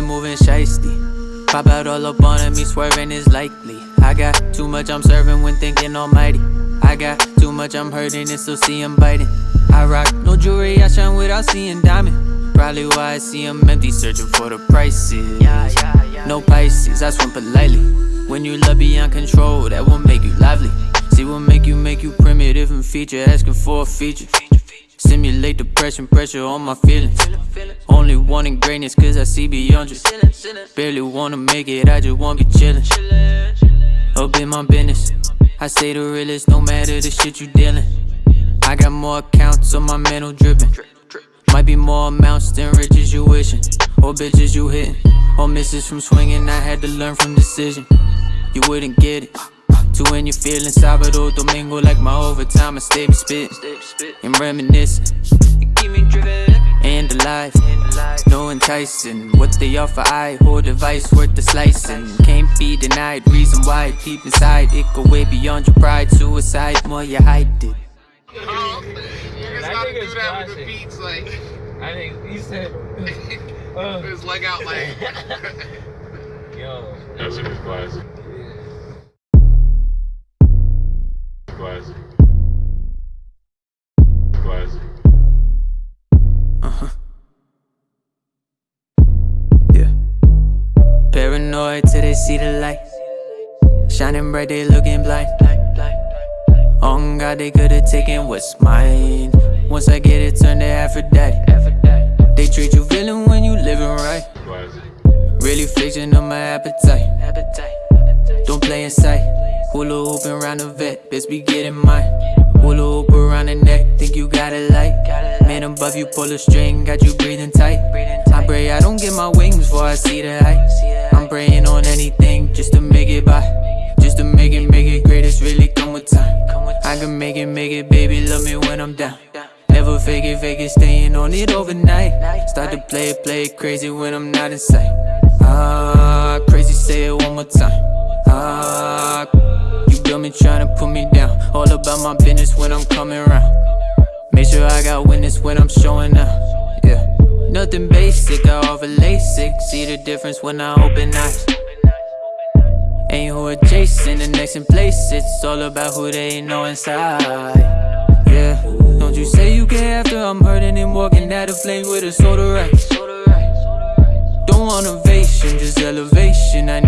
moving shiesty. Pop out all up on me, swerving is likely. I got too much I'm serving when thinking almighty. I got too much I'm hurting and still see him biting. I rock no jewelry, I shine without seeing diamond. Probably why I see him empty, searching for the prices. No Pisces, I swim politely. When you love beyond control, that will make you lively. See what make you make you primitive and feature, asking for a feature. Simulate depression, pressure on my feelings. Only wanting greatness cause I see beyond you. Barely wanna make it, I just wanna be chillin'. Up in my business. I say the realest, no matter the shit you dealing. I got more accounts on my mental drippin' Might be more amounts than riches you wishin' or bitches you hittin' or misses from swinging. I had to learn from decision. You wouldn't get it. To when you feeling Sábado, Domingo like my overtime, I stay be spitting and reminiscing. keep me driven and alive. No enticing what they offer. I hold device worth the slicing. Can't be denied. Reason why deep inside it go way beyond your pride. Suicide, more you hide it. Oh, you just I gotta think do that with the classic. beats, like I think he said, uh, his leg out, like. yo, That's a good classic. Classic. Classic. Yeah. Till they see the light. Shining bright, they looking blind. On God, they could've taken what's mine. Once I get it, turn to Aphrodite. They treat you villain when you living right. Really fixing on my appetite. Don't play in sight. Hula hooping around the vet, best be getting mine. Hula hoop around the neck, think you got it light. Man above you, pull a string, got you breathing tight. I pray I don't get my wings before I see the height. Praying on anything just to make it by. Just to make it, make it great, it's really come with time. I can make it, make it, baby, love me when I'm down. Never fake it, fake it, staying on it overnight. Start to play it, play it crazy when I'm not in sight. Ah, crazy, say it one more time. Ah, you got me trying to put me down. All about my business when I'm coming around. Make sure I got witness when I'm showing up. Nothing basic, I offer LASIK. See the difference when I open eyes. Ain't who adjacent, the next in place. It's all about who they know inside. Yeah, don't you say you care after I'm hurting and walking out of flames with a soda right. Don't want ovation, just elevation. I